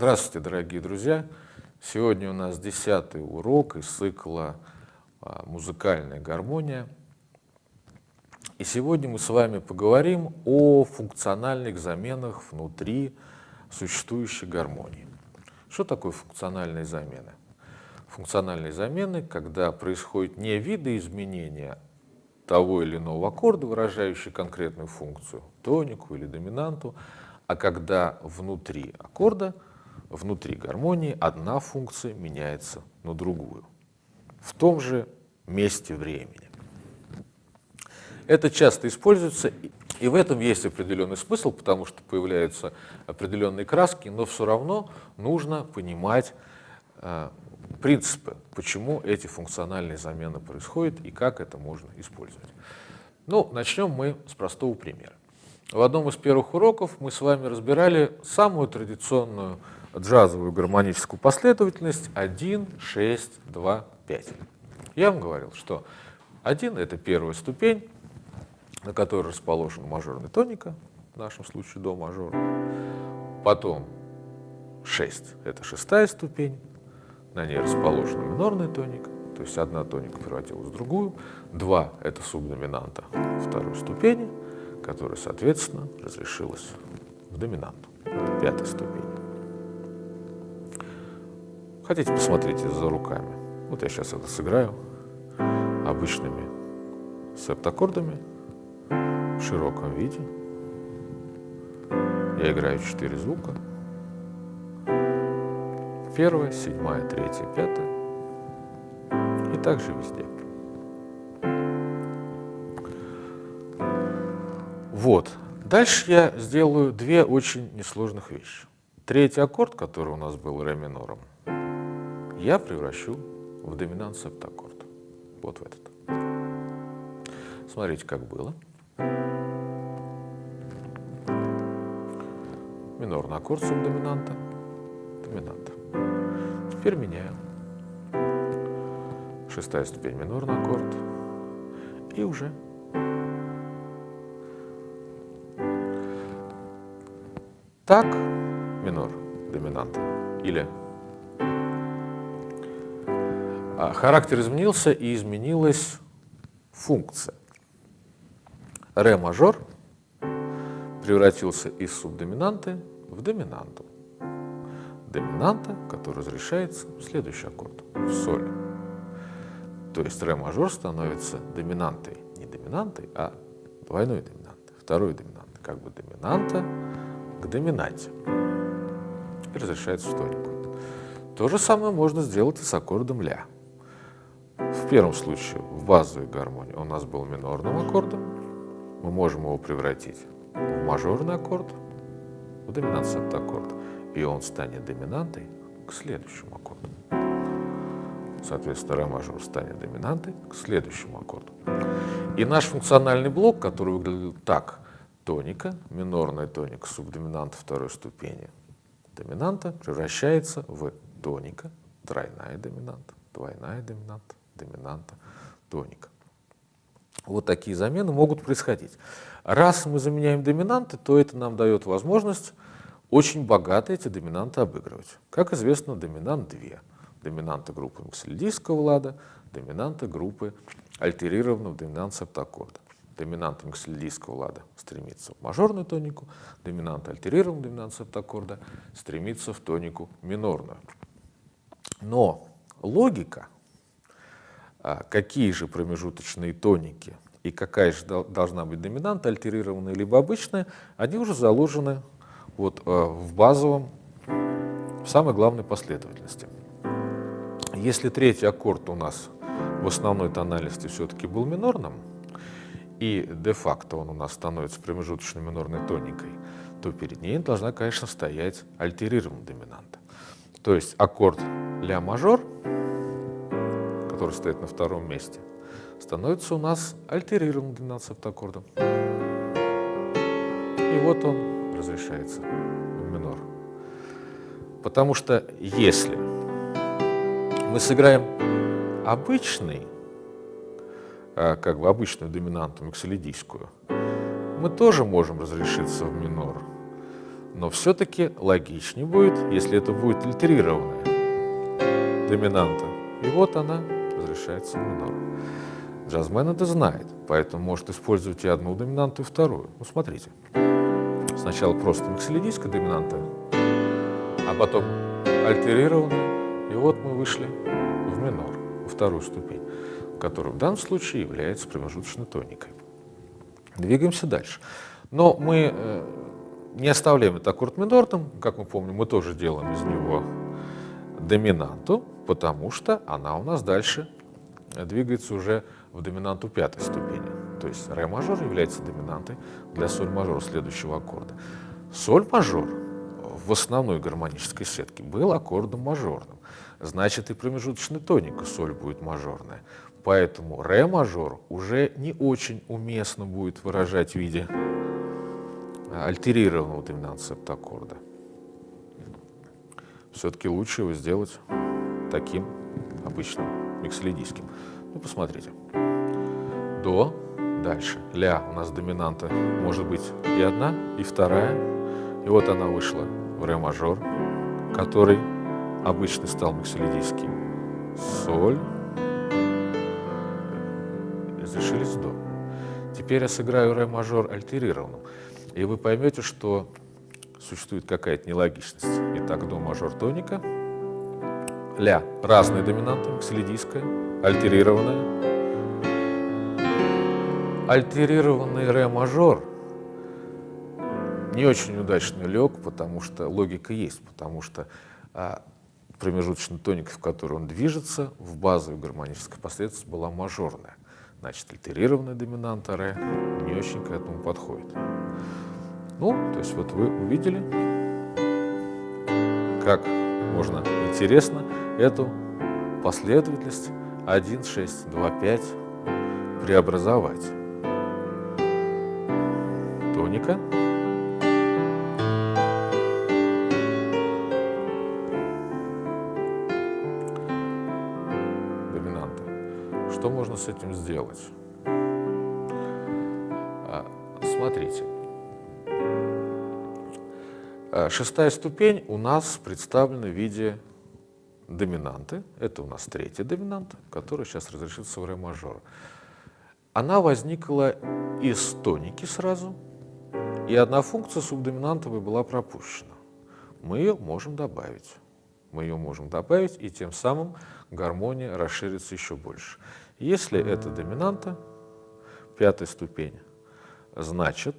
Здравствуйте, дорогие друзья! Сегодня у нас десятый урок из цикла а, «Музыкальная гармония». И сегодня мы с вами поговорим о функциональных заменах внутри существующей гармонии. Что такое функциональные замены? Функциональные замены, когда происходит не видоизменение того или иного аккорда, выражающий конкретную функцию, тонику или доминанту, а когда внутри аккорда, внутри гармонии одна функция меняется на другую в том же месте времени. Это часто используется, и в этом есть определенный смысл, потому что появляются определенные краски, но все равно нужно понимать э, принципы, почему эти функциональные замены происходят и как это можно использовать. Ну, начнем мы с простого примера. В одном из первых уроков мы с вами разбирали самую традиционную джазовую гармоническую последовательность 1, 6, 2, 5. Я вам говорил, что 1 — это первая ступень, на которой расположена мажорная тоника, в нашем случае до мажора. Потом 6 — это шестая ступень, на ней расположена минорная тоника, то есть одна тоника превратилась в другую. 2 — это субдоминанта второй ступени, которая, соответственно, разрешилась в доминанту, пятой ступени. Хотите, посмотрите за руками. Вот я сейчас это сыграю обычными септаккордами в широком виде. Я играю четыре звука. Первая, седьмая, третья, пятая. И также везде. Вот. Дальше я сделаю две очень несложных вещи. Третий аккорд, который у нас был ре минором, я превращу в доминант септаккорд. Вот в этот. Смотрите, как было. Минорный аккорд субдоминанта, доминанта. Теперь меняем. Шестая ступень минорный аккорд. И уже так минор доминанта или характер изменился и изменилась функция. Ре мажор превратился из субдоминанты в доминанту. Доминанта, которая разрешается в следующий аккорд, в соль. То есть ре мажор становится доминантой, не доминантой, а двойной доминантой, второй доминантой, как бы доминанта к доминанте. И разрешается в тонику. То же самое можно сделать и с аккордом ля. Первом случае в базовой гармонии у нас был минорным аккордом, мы можем его превратить в мажорный аккорд, в доминант септаккорд, и он станет доминантой к следующему аккорду. Соответственно, ре мажор станет доминантой к следующему аккорду. И наш функциональный блок, который выглядел так, тоника, минорная тоника, субдоминанта второй ступени доминанта, превращается в тоника, тройная доминанта, двойная доминанта, доминанта, тоника. Вот такие замены могут происходить. Раз мы заменяем доминанты, то это нам дает возможность очень богато эти доминанты обыгрывать. Как известно, доминант две. Доминанта группы миксельдийского лада, доминанта группы альтерированного доминант септаккорда. Доминант миксельдийского лада стремится в мажорную тонику, доминант альтерированного доминант септаккорда стремится в тонику минорную. Но логика какие же промежуточные тоники и какая же должна быть доминанта, альтерированная либо обычная, они уже заложены вот а, в базовом, в самой главной последовательности. Если третий аккорд у нас в основной тональности все-таки был минорным, и де-факто он у нас становится промежуточной минорной тоникой, то перед ней должна, конечно, стоять альтерированная доминанта. То есть аккорд ля мажор — который стоит на втором месте, становится у нас альтерированным 12 аккордом. И вот он разрешается в минор. Потому что если мы сыграем обычный, а, как бы обычную доминанту миксолидийскую, мы тоже можем разрешиться в минор. Но все-таки логичнее будет, если это будет альтерированная доминанта. И вот она разрешается в минор. Джазмен это знает, поэтому может использовать и одну доминанту, и вторую. Ну, смотрите. Сначала просто миксолидийская доминанта, а потом альтерированная. И вот мы вышли в минор, во вторую ступень, которая в данном случае является промежуточной тоникой. Двигаемся дальше. Но мы э, не оставляем это аккорд минорным, как мы помним, мы тоже делаем из него доминанту, потому что она у нас дальше двигается уже в доминанту пятой ступени. То есть ре мажор является доминантой для соль мажора следующего аккорда. Соль мажор в основной гармонической сетке был аккордом мажорным. Значит, и промежуточный тоник соль будет мажорная. Поэтому ре мажор уже не очень уместно будет выражать в виде альтерированного доминанта септаккорда. Все-таки лучше его сделать таким обычным миксолидийским. Ну, посмотрите. До, дальше. Ля у нас доминанта может быть и одна, и вторая. И вот она вышла в ре мажор, который обычно стал миксолидийским. Соль. Разрешились до. Теперь я сыграю ре мажор альтерированным. И вы поймете, что существует какая-то нелогичность. Итак, до мажор тоника, ля разные доминанты, миксолидийская, альтерированная. Альтерированный ре мажор не очень удачно лег, потому что логика есть, потому что а, промежуточный тоник, в который он движется, в базовой гармонической последовательности была мажорная. Значит, альтерированная доминанта ре не очень к этому подходит. Ну, то есть вот вы увидели, как можно интересно эту последовательность 1, 6, 2, 5 преобразовать. Тоника. Доминанта. Что можно с этим сделать? А, смотрите. Э, шестая ступень у нас представлена в виде доминанты. Это у нас третья доминанта, которая сейчас разрешится в ре мажор. Она возникла из тоники сразу, и одна функция субдоминантовой была пропущена. Мы ее можем добавить. Мы ее можем добавить, и тем самым гармония расширится еще больше. Если это доминанта, пятая ступень, значит,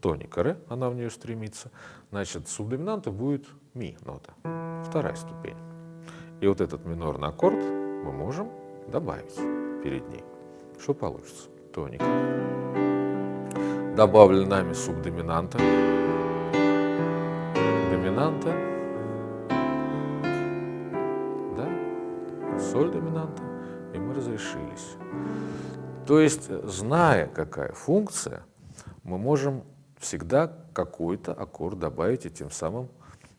тоника ре, она в нее стремится, значит, субдоминанта будет ми нота, вторая ступень. И вот этот минорный аккорд мы можем добавить перед ней. Что получится? Тоника. Добавлен нами субдоминанта, доминанта, да, соль доминанта, и мы разрешились. То есть, зная, какая функция, мы можем всегда какой-то аккорд добавить и тем самым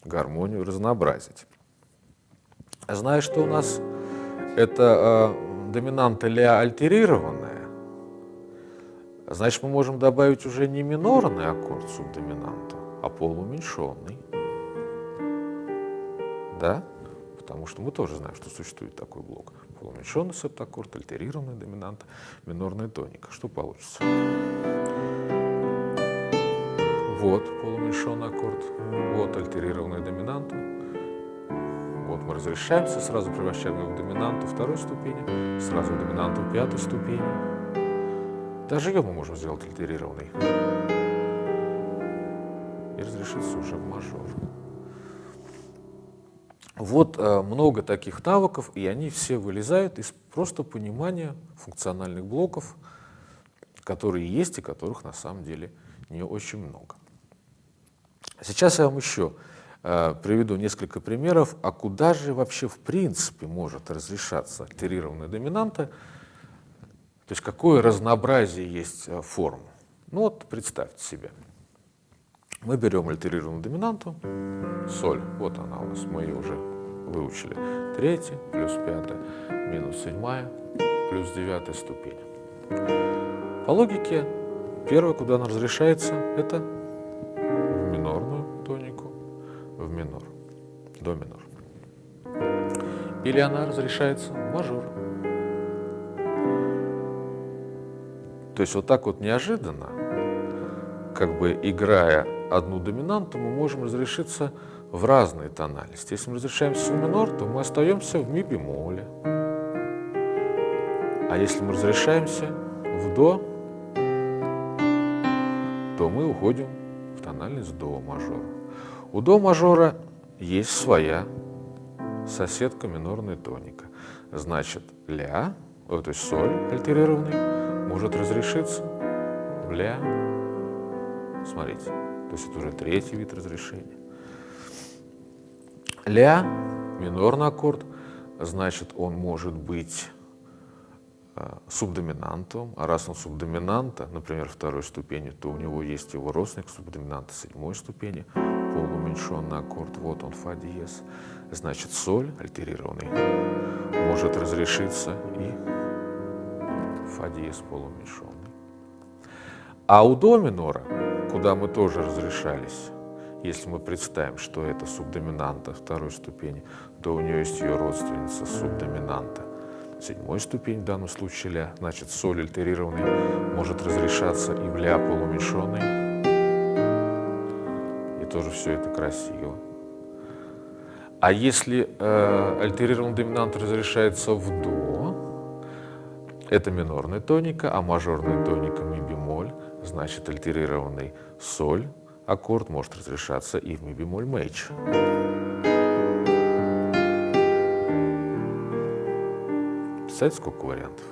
гармонию разнообразить. Зная, что у нас это э, доминанта ля альтерированная, значит, мы можем добавить уже не минорный аккорд субдоминанта, а полууменьшенный. Да? Потому что мы тоже знаем, что существует такой блок. Полууменьшенный септаккорд, альтерированная доминанта, минорная тоника. Что получится? Вот полуменьшенный аккорд, вот альтерированная доминанта. Вот мы разрешаемся, сразу превращаем его в доминанту второй ступени, сразу в доминанту пятой ступени. Даже ее мы можем сделать альтерированной. И разрешиться уже в мажор. Вот э, много таких навыков, и они все вылезают из просто понимания функциональных блоков, которые есть и которых на самом деле не очень много. Сейчас я вам еще э, приведу несколько примеров, а куда же вообще в принципе может разрешаться альтерированная доминанта, то есть какое разнообразие есть э, форм. Ну вот представьте себе, мы берем альтерированную доминанту, соль, вот она у нас, мы ее уже выучили, третья плюс пятая минус седьмая плюс девятая ступень. По логике, первое, куда она разрешается, это до минор. Или она разрешается в мажор. То есть вот так вот неожиданно, как бы играя одну доминанту, мы можем разрешиться в разные тональности. Если мы разрешаем си минор, то мы остаемся в ми бемоле. А если мы разрешаемся в до, то мы уходим в тональность до мажора. У до мажора есть своя соседка минорная тоника. Значит, ля, то есть соль альтерированный, может разрешиться в ля. Смотрите, то есть это уже третий вид разрешения. Ля, минорный аккорд, значит, он может быть субдоминантом, а раз он субдоминанта, например, второй ступени, то у него есть его родственник субдоминанта седьмой ступени, полууменьшенный аккорд, вот он, фа диез. Значит, соль альтерированный может разрешиться и фа диез полууменьшенный. А у до минора, куда мы тоже разрешались, если мы представим, что это субдоминанта второй ступени, то у нее есть ее родственница субдоминанта седьмой ступень, в данном случае ля, значит соль альтерированный может разрешаться и в ля полуменьшенный. И тоже все это красиво. А если э, альтерированный доминант разрешается в до, это минорная тоника, а мажорная тоника ми бемоль, значит альтерированный соль аккорд может разрешаться и в ми бемоль мейдж. Представляете, сколько вариантов?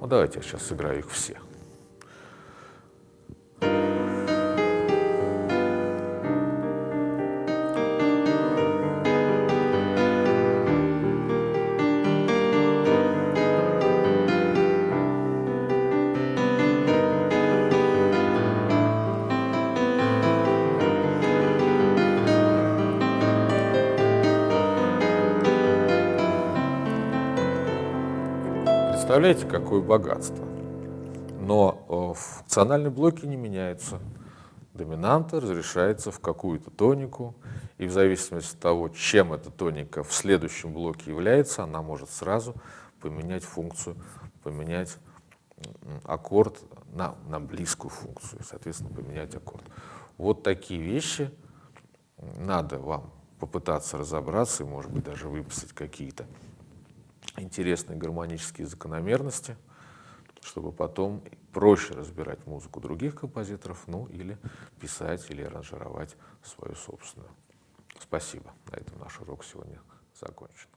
Ну, давайте я сейчас сыграю их все. Представляете, какое богатство. Но э, функциональные блоки не меняются. Доминанта разрешается в какую-то тонику, и в зависимости от того, чем эта тоника в следующем блоке является, она может сразу поменять функцию, поменять аккорд на, на близкую функцию, соответственно, поменять аккорд. Вот такие вещи надо вам попытаться разобраться и, может быть, даже выписать какие-то интересные гармонические закономерности, чтобы потом проще разбирать музыку других композиторов, ну или писать или аранжировать свою собственную. Спасибо. На этом наш урок сегодня закончен.